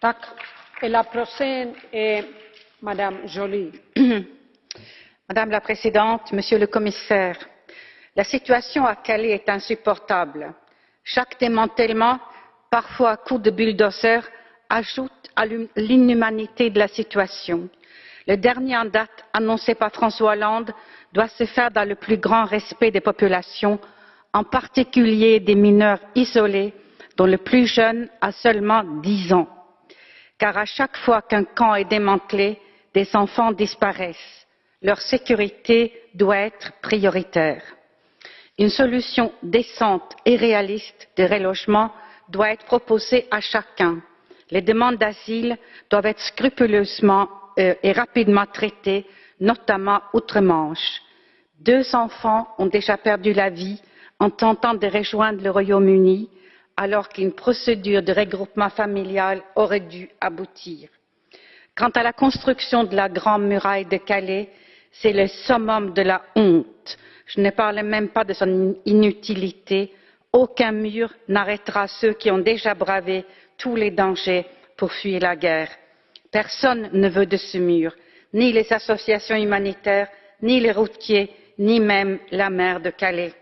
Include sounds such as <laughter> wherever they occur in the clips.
<clears throat> Madame la Présidente, Monsieur le Commissaire, la situation à Calais est insupportable. Chaque démantèlement, parfois à coups de bulldozer, ajoute à l'inhumanité de la situation. Le dernier en date, annoncé par François Hollande, doit se faire dans le plus grand respect des populations, en particulier des mineurs isolés dont le plus jeune a seulement dix ans car à chaque fois qu'un camp est démantelé des enfants disparaissent. leur sécurité doit être prioritaire. une solution décente et réaliste de relogement doit être proposée à chacun. les demandes d'asile doivent être scrupuleusement euh, et rapidement traitées notamment outre manche. deux enfants ont déjà perdu la vie en tentant de rejoindre le royaume uni alors qu'une procédure de regroupement familial aurait dû aboutir. quant à la construction de la grande muraille de calais c'est le summum de la honte. je ne parle même pas de son inutilité. aucun mur n'arrêtera ceux qui ont déjà bravé tous les dangers pour fuir la guerre. personne ne veut de ce mur ni les associations humanitaires ni les routiers ni même la maire de calais.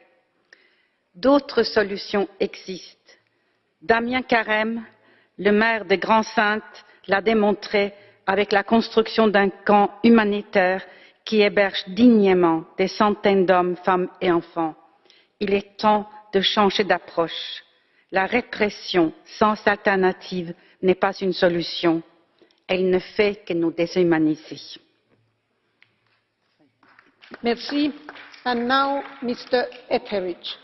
d'autres solutions existent damien carême le maire de grande synthe l'a démontré avec la construction d'un camp humanitaire qui héberge dignement des centaines d'hommes femmes et enfants. il est temps de changer d'approche. la répression sans alternative n'est pas une solution elle ne fait que nous déshumaniser. Merci. And now, Mr. Etheridge.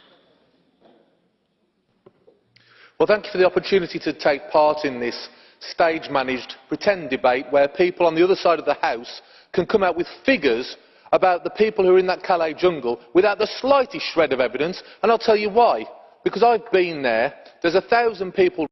Well, thank you for the opportunity to take part in this stage managed pretend debate where people on the other side of the house can come out with figures about the people who are in that calais jungle without the slightest shred of evidence. And i'll tell you why. Because i've been there. There's a thousand people